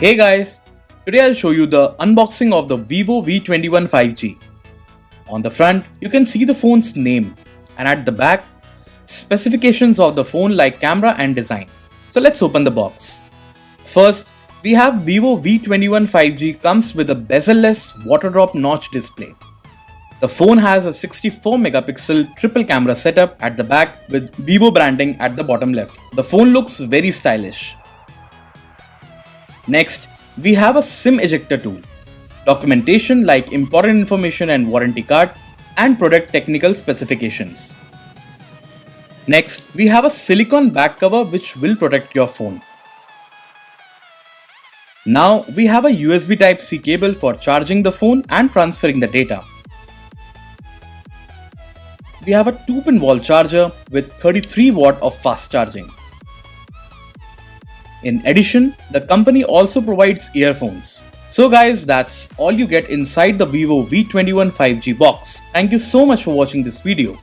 Hey guys, today I'll show you the unboxing of the Vivo V21 5G. On the front, you can see the phone's name and at the back, specifications of the phone like camera and design. So let's open the box. First, we have Vivo V21 5G comes with a bezel-less water drop notch display. The phone has a 64 megapixel triple camera setup at the back with Vivo branding at the bottom left. The phone looks very stylish. Next, we have a SIM ejector tool, documentation like important information and warranty card, and product technical specifications. Next, we have a silicone back cover which will protect your phone. Now we have a USB Type-C cable for charging the phone and transferring the data. We have a 2-pin wall charger with 33 watt of fast charging. In addition, the company also provides earphones. So guys, that's all you get inside the Vivo V21 5G box. Thank you so much for watching this video.